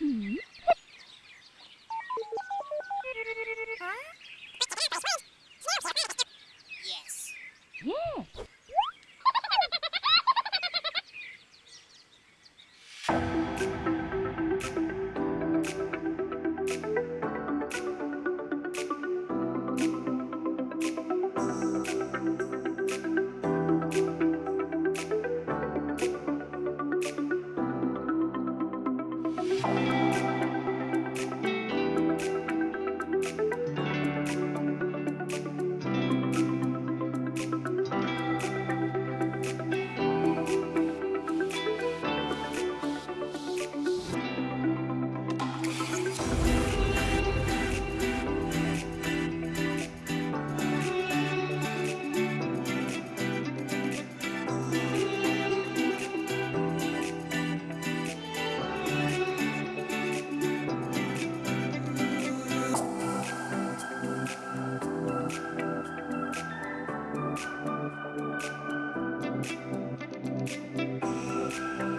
嗯。Thank you.